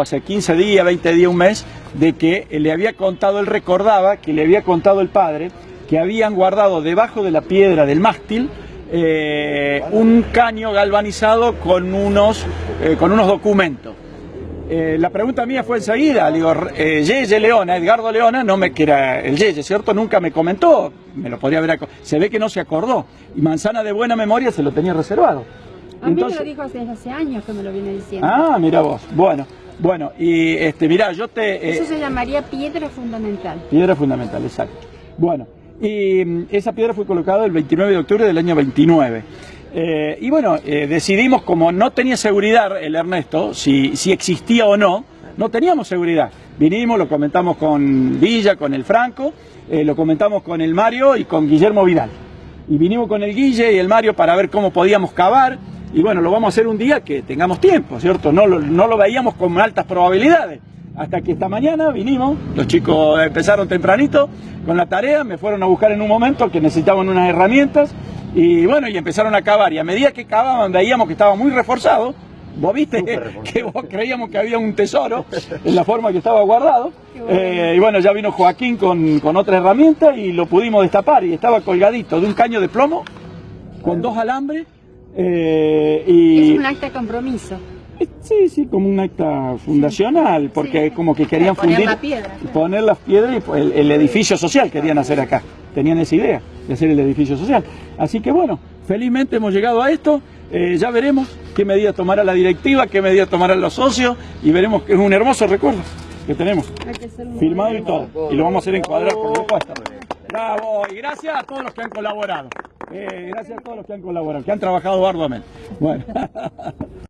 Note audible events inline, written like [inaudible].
hace 15 días, 20 días, un mes, de que le había contado, él recordaba que le había contado el padre que habían guardado debajo de la piedra del mástil eh, un caño galvanizado con unos, eh, con unos documentos. Eh, la pregunta mía fue enseguida, le digo, Yeye Leona, Edgardo Leona, no me que era el Yeye, ¿cierto? Nunca me comentó, me lo podría haber, se ve que no se acordó, y Manzana de buena memoria se lo tenía reservado. A mí me lo dijo hace, hace años que me lo viene diciendo. Ah, mira vos, bueno, bueno, y este, mira, yo te... Eh, Eso se llamaría piedra fundamental. Piedra fundamental, exacto. Bueno, y mm, esa piedra fue colocada el 29 de octubre del año 29. Eh, y bueno, eh, decidimos, como no tenía seguridad el Ernesto, si, si existía o no, no teníamos seguridad. Vinimos, lo comentamos con Villa, con el Franco, eh, lo comentamos con el Mario y con Guillermo Vidal. Y vinimos con el Guille y el Mario para ver cómo podíamos cavar. Y bueno, lo vamos a hacer un día que tengamos tiempo, ¿cierto? No lo, no lo veíamos con altas probabilidades. Hasta que esta mañana vinimos, los chicos empezaron tempranito con la tarea, me fueron a buscar en un momento que necesitaban unas herramientas y bueno, y empezaron a cavar. Y a medida que cavaban, veíamos que estaba muy reforzado. Vos viste [laughs] que vos creíamos que había un tesoro en la forma que estaba guardado. Eh, y bueno, ya vino Joaquín con, con, otra herramienta y lo pudimos destapar. Y estaba colgadito de un caño de plomo con dos alambres. Eh, y... Es un acta de compromiso. Eh, sí, sí, como un acta fundacional, porque sí. como que querían poner fundir, la piedra, poner las piedras y el, el edificio social querían hacer acá. Tenían esa idea de hacer el edificio social. Así que bueno, felizmente hemos llegado a esto. Eh, ya veremos qué medidas tomará la directiva, qué medidas tomarán los socios y veremos que es un hermoso recuerdo que tenemos. Que Filmado y todo. Y lo vamos a hacer encuadrar por supuesto. Bravo, y gracias a todos los que han colaborado. Eh, gracias a todos los que han colaborado, que han trabajado arduamente. Bueno. [laughs]